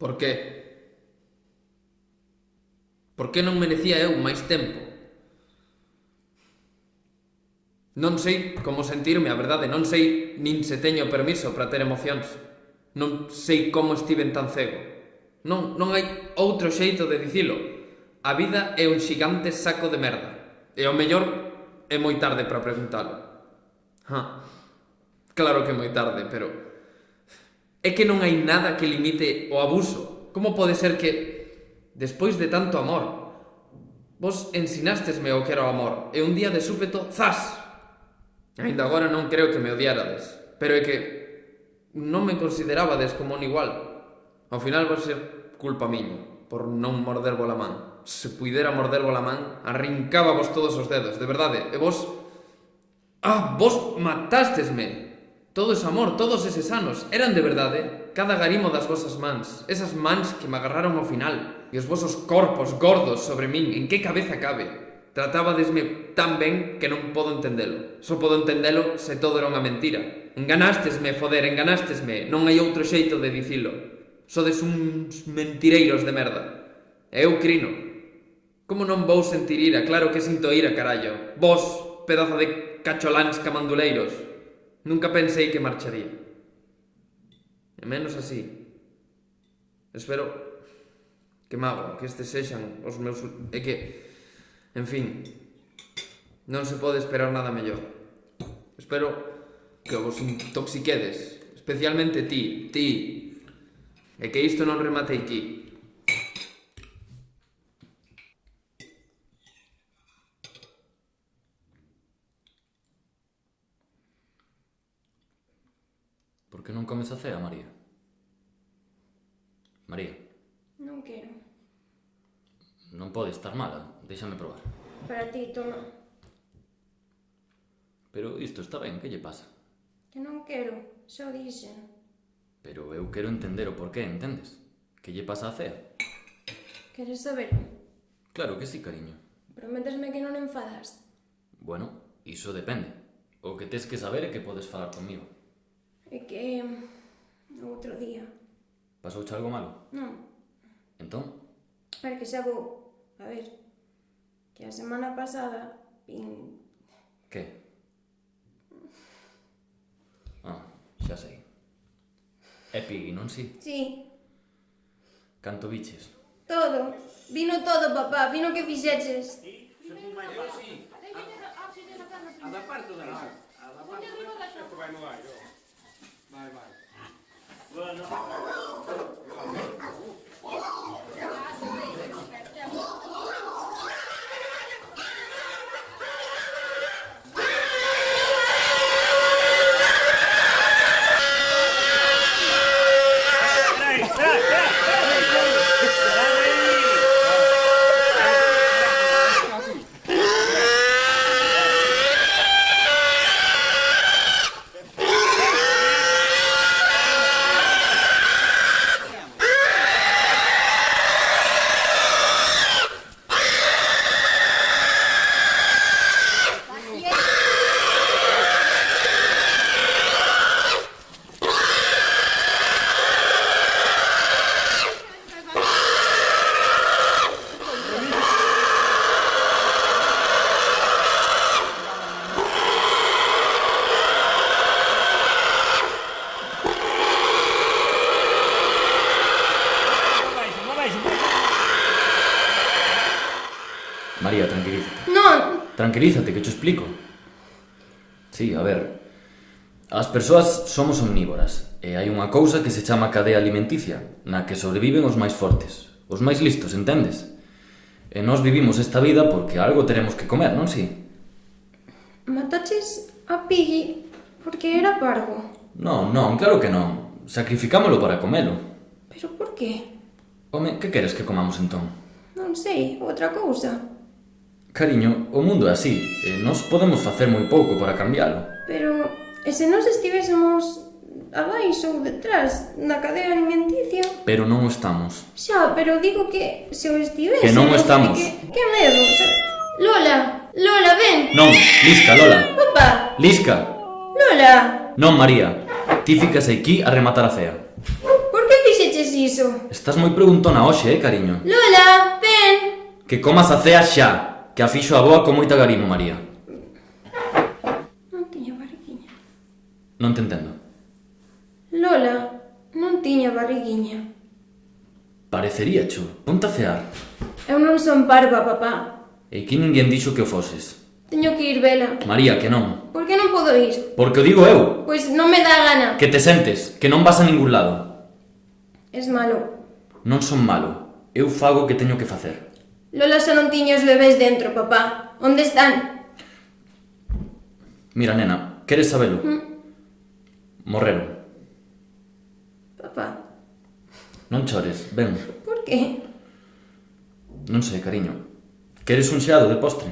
Por qué? Por que non merecía eu máis tempo? Non sei como sentirme, a verdade, non sei nin se teño permiso para ter emocións. Non sei como estiven tan cego. Non, non hai outro xeito de dicilo. A vida é un xigante saco de merda. E o mellor é moi tarde para preguntalo. Ha. Claro que é moi tarde, pero é que non hai nada que limite o abuso. Como pode ser que, despois de tanto amor, vos ensinastesme o que era o amor, e un día de súpeto, zas! Ainda agora non creo que me odiarades, pero é que non me considerabades como un igual. Ao final vai ser culpa miña por non morder a man. Se puidera morder a man, arrancábavos todos os dedos, de verdade. E vos... Ah, vos matastesme! Todo ese amor, todos eses anos, eran de verdade cada garimo das vosas mans, esas mans que me agarraron ao final, e os vosos corpos gordos sobre min, en que cabeza cabe? Tratabadesme tan ben que non podo entendelo. Só podo entendelo se todo era unha mentira. Enganastesme, foder, enganastesme. Non hai outro xeito de dicilo. Sodes uns mentireiros de merda. E eu crino. Como non vou sentir ira? Claro que sinto ira, carallo. Vos, pedazo de cacholáns camanduleiros. Nunca pensei que marcharía. E menos así. Espero que mago, que estes sexan os meus... E que, en fin, non se pode esperar nada mellor. Espero que vos intoxiquedes, especialmente ti, ti, e que isto non remate aquí. Por que non comes a cea, María? María. Non quero. Non pode estar mala, déxame probar. Para ti, toma. Pero isto está ben, que lle pasa? Que non quero, só dixen. Pero eu quero entender o porqué, entendes? Que lle pasa a cea? Queres saber? Claro que sí, cariño. Prometesme que non enfadas? Bueno, iso depende. O que tes que saber é que podes falar comigo. É que... outro día. Pasouche algo malo? Non. Entón? Para que xa vou... A ver... Que a semana pasada... Vin... Que? Ah, xa sei. É Piggy, non si? Si. Canto biches? Todo. Vino todo, papá. Vino que fixeches. Si, si. A da parte da... A da parte da... A da parte da... A Vai. tranquilízate, que te explico. Sí, a ver, As persoas somos omnívoras, e hai unha cousa que se chama cadea alimenticia, na que sobreviven os máis fortes, os máis listos, entendes? E nós vivimos esta vida porque algo teremos que comer, non si? Mataches a Piggy porque era parvo. Non, non, claro que non. Sacrificámolo para comelo. Pero por qué? Home, que queres que comamos entón? Non sei, outra cousa. Cariño, o mundo é así, e nós podemos facer moi pouco para cambiálo. Pero, e se nós estivésemos abaixo ou detrás, na cadea alimenticia? Pero non o estamos. Xa, pero digo que se o estivésemos... Que non o estamos. Que, que medo, xa... Lola, Lola, ven! Non, Lisca, Lola. Opa! Lisca! Lola! Non, María, ti ficas aquí a rematar a cea. Por que fixeches iso? Estás moi preguntona hoxe, eh, cariño. Lola, ven! Que comas a cea xa! que a fixo a boa con moita garimo, María. Non tiña barriguiña. Non te entendo. Lola, non tiña barriguiña. Parecería, chu. Ponte a cear. Eu non son parva, papá. E que ninguén dixo que o foses. Teño que ir vela. María, que non. Por que non podo ir? Porque o digo eu. Pois non me dá gana. Que te sentes, que non vas a ningún lado. Es malo. Non son malo. Eu fago o que teño que facer. Lola xa non tiña os bebés dentro, papá. Onde están? Mira, nena, queres sabelo? Mm. Morreron. Papá. Non chores, ven. Por que? Non sei, cariño. Queres un xeado de postre?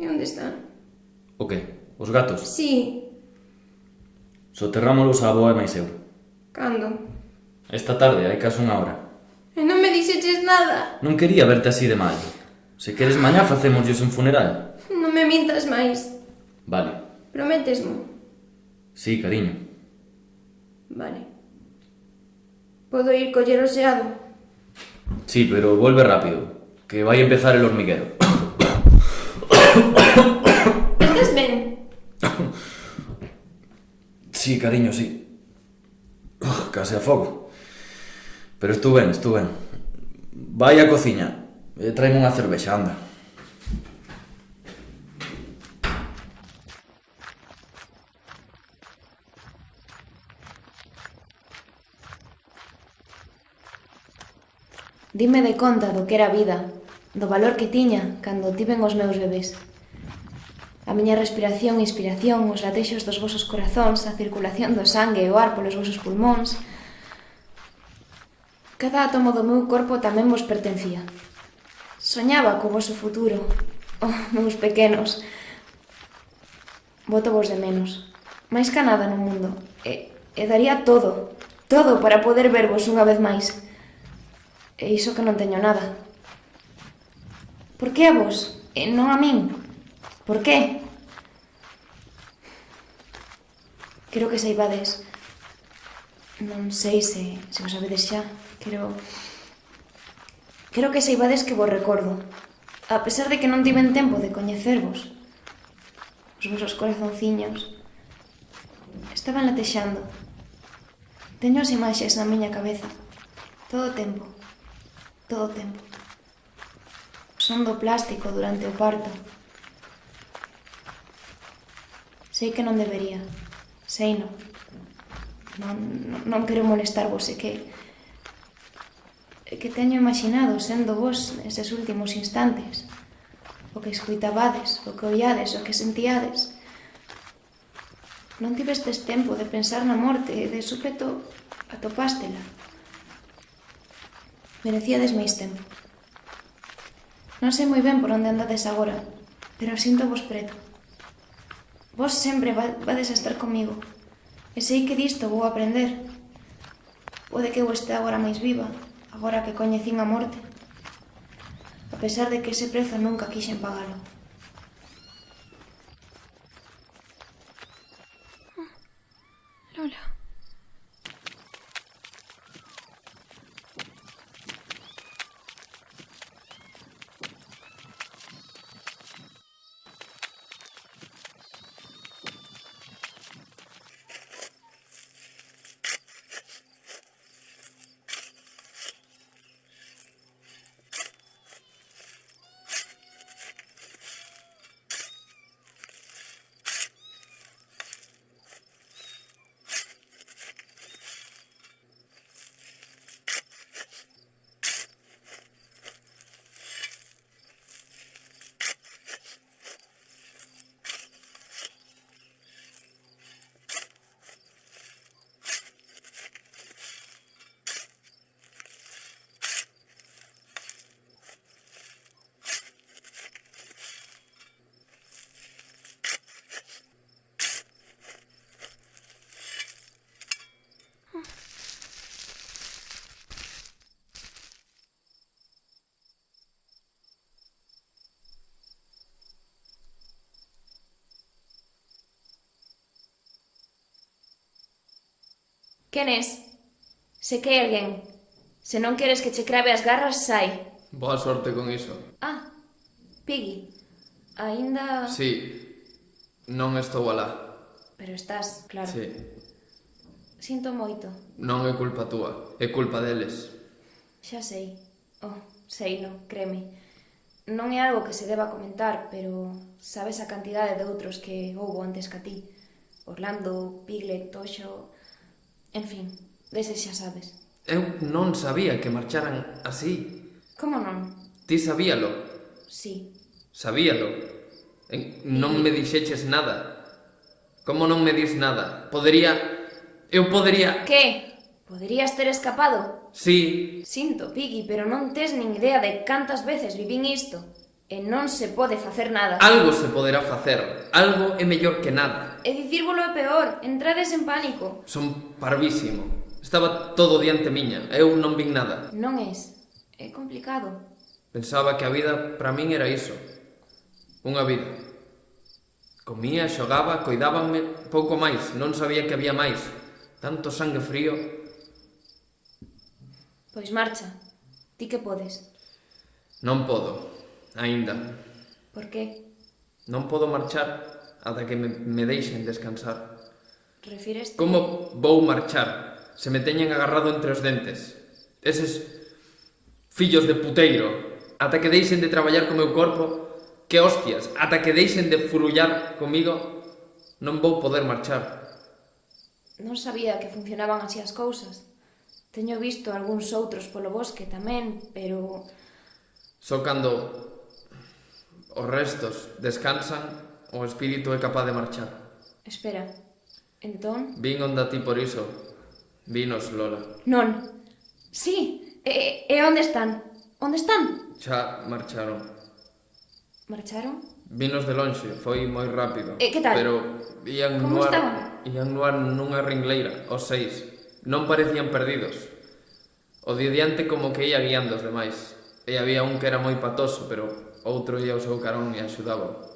E onde están? O que? Os gatos? Sí. Soterrámolos a boa e máis eu. Cando? Esta tarde, hai caso unha hora. E non me dixes nada. Non quería verte así de mal. Se queres mañá facémoslles un funeral. Non me mintas máis. Vale. Prometesmo? Sí, cariño. Vale. Podo ir coller o xeado? Sí, pero volve rápido, que vai empezar el hormiguero. Estás ben? Sí, cariño, sí. Case a fogo. Pero estou ben, estou ben. Vai á cociña eh, e traime unha cervexa, anda. Dime de conta do que era a vida, do valor que tiña cando tiven os meus bebés. A miña respiración e inspiración, os latexos dos vosos corazóns, a circulación do sangue e o ar polos vosos pulmóns, Cada átomo do meu corpo tamén vos pertencía. Soñaba co vosso futuro. Oh, meus pequenos. Voto vos de menos. Máis ca nada no mundo. E, e daría todo, todo para poder vervos unha vez máis. E iso que non teño nada. Por que a vos? E non a min? Por que? Quero que saibades Non sei se, se o sabedes xa. Quero... Quero que saibades que vos recordo. A pesar de que non tiven tempo de coñecervos, os vosos corazonciños estaban latexando. Teño as imaxes na miña cabeza. Todo o tempo. Todo o tempo. Son do plástico durante o parto. Sei que non debería. Sei non non, non quero molestarvos, é que que teño imaginado sendo vos neses últimos instantes o que escuitabades, o que oiades, o que sentíades non tivestes tempo de pensar na morte e de súpeto atopástela. Merecíades máis tempo. Non sei moi ben por onde andades agora pero sinto vos preto. Vos sempre vades a estar comigo. E sei que disto vou aprender. Pode que eu este agora máis viva, agora que coñecín a morte. A pesar de que ese prezo nunca quixen pagalo. Quen es? Se que alguén. Se non queres que che crave as garras, sai. Boa sorte con iso. Ah, Piggy, aínda... Sí, non estou alá. Pero estás, claro. Sí. Sinto moito. Non é culpa túa, é culpa deles. Xa sei. Oh, sei, non, créeme. Non é algo que se deba comentar, pero sabes a cantidade de outros que houbo antes que a ti. Orlando, Piglet, Toxo... En fin, deses xa sabes. Eu non sabía que marcharan así. Como non? Ti sabíalo? Sí. Sabíalo? En... Non me dixeches nada. Como non me dis nada? Podería... Eu podería... Que? Poderías ter escapado? Sí. Sinto, Piggy, pero non tes nin idea de cantas veces vivín isto. E non se pode facer nada. Algo se poderá facer. Algo é mellor que nada e dicírvolo é peor, entrades en pánico. Son parvísimo. Estaba todo diante miña, eu non vin nada. Non es, é complicado. Pensaba que a vida para min era iso. Unha vida. Comía, xogaba, coidábanme pouco máis, non sabía que había máis. Tanto sangue frío. Pois marcha, ti que podes. Non podo, aínda. Por que? Non podo marchar ata que me, me deixen descansar. Refíreste... Como vou marchar se me teñen agarrado entre os dentes? Eses fillos de puteiro, ata que deixen de traballar co meu corpo, que hostias, ata que deixen de furullar comigo, non vou poder marchar. Non sabía que funcionaban así as cousas. Teño visto algúns outros polo bosque tamén, pero... Só cando os restos descansan, O espírito é capaz de marchar. Espera, entón... Vin onda ti por iso. Vinos, Lola. Non. Sí, e, e onde están? Onde están? Xa marcharon. Marcharon? Vinos de lonxe, foi moi rápido. E que tal? Pero ían Como nuar, estaban? Ían nunha ringleira, os seis. Non parecían perdidos. O de diante como que ia guiando os demais. E había un que era moi patoso, pero outro ia ao seu carón e axudaba.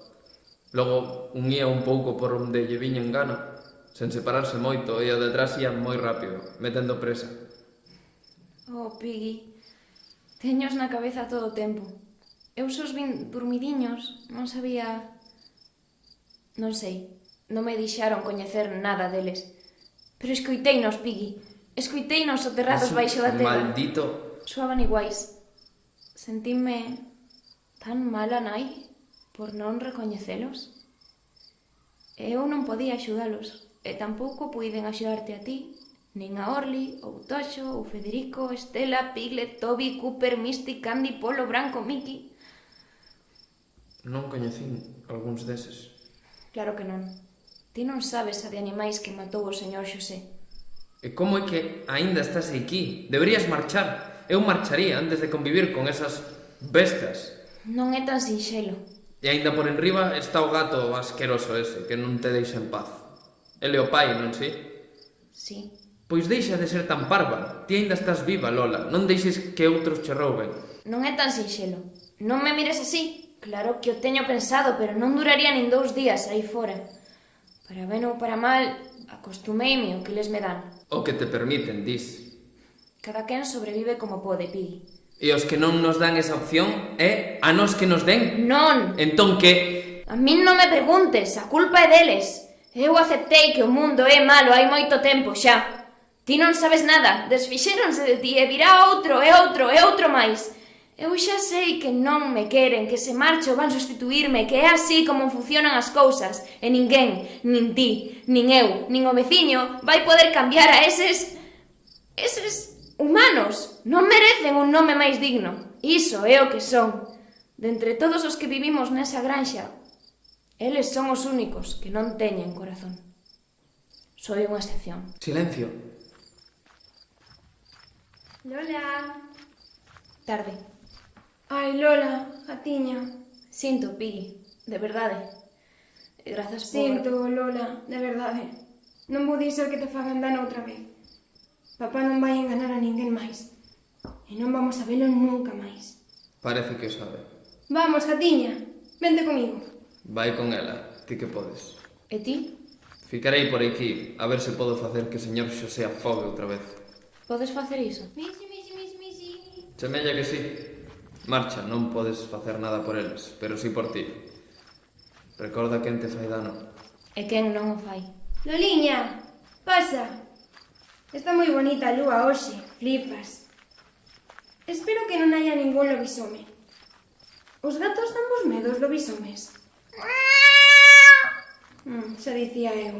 Logo, unía un pouco por onde lle viña en gana, sen separarse moito, e o detrás ía moi rápido, metendo presa. Oh, Piggy, teños na cabeza todo o tempo. Eu xos vin dormidiños, non sabía... Non sei, non me deixaron coñecer nada deles. Pero escoiteinos, Piggy. Escoiteinos soterrados baixo da terra. Maldito. Suaban iguais. Sentime tan mala nai por non recoñecelos? Eu non podía axudalos, e tampouco puiden axudarte a ti, nin a Orly, ou Toxo, ou Federico, Estela, Piglet, Toby, Cooper, Misty, Candy, Polo, Branco, Mickey... Non coñecín algúns deses. Claro que non. Ti non sabes a de animais que matou o señor Xosé. E como é que aínda estás aquí? Deberías marchar. Eu marcharía antes de convivir con esas bestas. Non é tan sinxelo. E aínda por enriba está o gato asqueroso ese, que non te deixa en paz. Ele o pai, non si? Sí. Pois deixa de ser tan parva. Ti aínda estás viva, Lola. Non deixes que outros che rouben. Non é tan sinxelo. Non me mires así. Claro que o teño pensado, pero non duraría nin dous días aí fora. Para ben ou para mal, acostumeime o que les me dan. O que te permiten, dis. Cada quen sobrevive como pode, Piggy. E os que non nos dan esa opción é a nos que nos den. Non. Entón que... A min non me preguntes, a culpa é deles. Eu aceptei que o mundo é malo hai moito tempo xa. Ti non sabes nada, desfixéronse de ti e virá outro e outro e outro máis. Eu xa sei que non me queren, que se marcho van sustituirme, que é así como funcionan as cousas, e ninguén, nin ti, nin eu, nin o veciño, vai poder cambiar a eses... eses humanos non merecen un nome máis digno. Iso é o que son. Dentre entre todos os que vivimos nesa granxa, eles son os únicos que non teñen corazón. Soy unha excepción. Silencio. Lola. Tarde. Ai, Lola, gatiña. Sinto, Piggy, de verdade. E grazas por... Sinto, Lola, de verdade. Non vou dixer que te fagan dano outra vez. Papá non vai enganar a ninguén máis. E non vamos a velo nunca máis. Parece que o sabe. Vamos, gatiña, vente comigo. Vai con ela, ti que podes. E ti? Ficarei por aquí, a ver se podo facer que o señor Xosé afogue outra vez. Podes facer iso? Misi, misi, misi, misi. Semella que sí. Marcha, non podes facer nada por eles, pero sí por ti. Recorda quen te fai dano. E quen non o fai. Loliña, pasa. Está moi bonita a lúa hoxe, flipas. Espero que non haya ningún lobisome. Os gatos dan vos medos lobisomes. Mm, xa dicía eu.